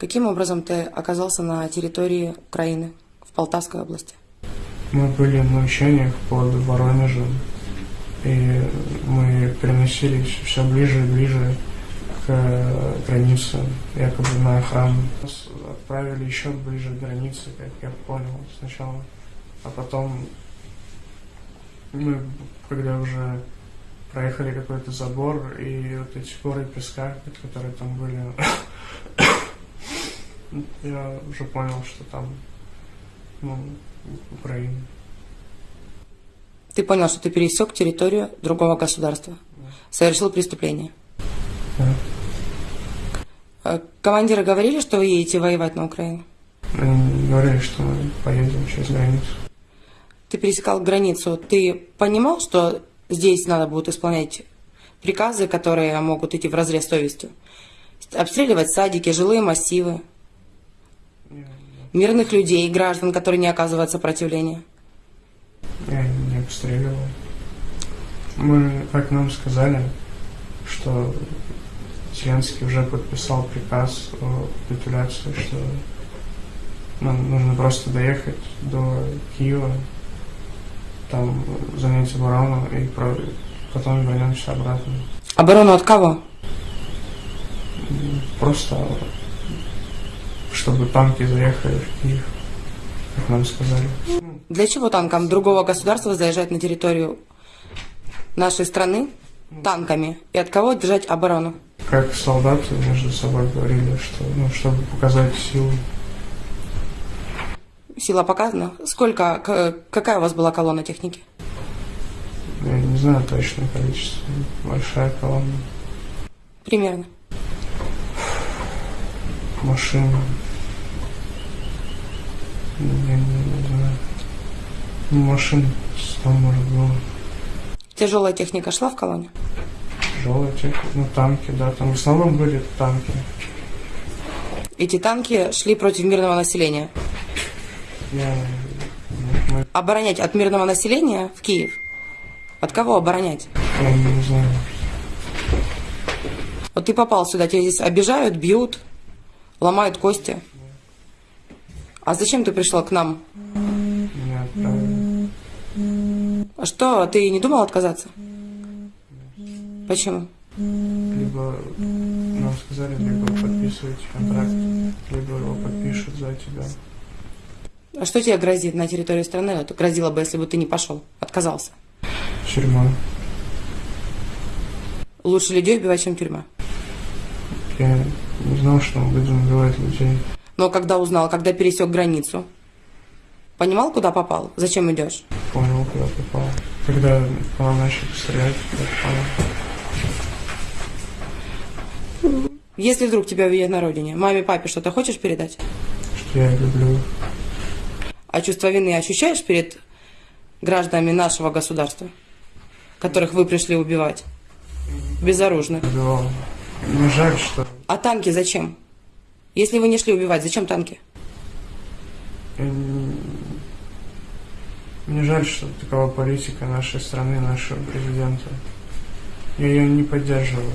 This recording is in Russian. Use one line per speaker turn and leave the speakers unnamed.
Каким образом ты оказался на территории Украины, в Полтавской области?
Мы были на учениях под Воронежем, и мы переносились все ближе и ближе к границе, якобы на охрану. Нас отправили еще ближе к границе, как я понял сначала. А потом мы, когда уже проехали какой-то забор, и вот эти горы песка, которые там были, я уже понял, что там ну, Украина.
Ты понял, что ты пересек территорию другого государства, совершил преступление.
Да.
Э, Командиры говорили, что вы едете воевать на Украину?
Они говорили, что мы поедем через границу.
Ты пересекал границу. Ты понимал, что здесь надо будет исполнять приказы, которые могут идти в разрез совестью? Обстреливать садики, жилые массивы, мирных людей, граждан, которые не оказывают сопротивления.
я не обстреливал. Мы, как нам сказали, что Зеленский уже подписал приказ о капитуляции, что нам нужно просто доехать до Киева, там занять оборону и потом вернемся обратно.
Оборону от кого?
Просто чтобы танки заехали в Киев, как нам сказали.
Для чего танкам другого государства заезжать на территорию нашей страны танками? И от кого держать оборону?
Как солдаты между собой говорили, что ну, чтобы показать силу.
Сила показана. Сколько, какая у вас была колонна техники?
Я не знаю точное количество. Большая колонна.
Примерно.
Машин. Я не, не знаю. Ну, машин 100, может, было.
Тяжелая техника шла в колонне?
Тяжелая техника. Ну, танки, да. Там в основном были танки.
Эти танки шли против мирного населения.
Я... ну, мы-
Оборонять от мирного населения в Киев? От кого оборонять?
Я не знаю.
Вот ты попал сюда, тебя здесь обижают, бьют, ломают кости. А зачем ты пришел к нам?
Меня отправили.
А что, ты не думал отказаться? Почему?
Либо нам сказали, либо подписывайте контракт, либо его подпишут за тебя.
А что тебе грозит на территории страны? Это грозило бы, если бы ты не пошел, отказался.
Тюрьма.
Лучше людей убивать, чем тюрьма.
Я не знал, что мы будем убивать людей.
Но когда узнал, когда пересек границу, понимал, куда попал? Зачем идешь?
Понял, куда попал. Когда по нам начали стрелять, я понял,
Если вдруг тебя увидят на родине, маме, папе что-то хочешь передать?
что я люблю.
А чувство вины ощущаешь перед гражданами нашего государства, которых вы пришли убивать? Безоружных.
Убивал. Мне жаль, что
А танки зачем? Если вы не шли убивать, зачем танки?
не- Мне жаль, что такова политика нашей страны, нашего президента. Я ее не поддерживаю.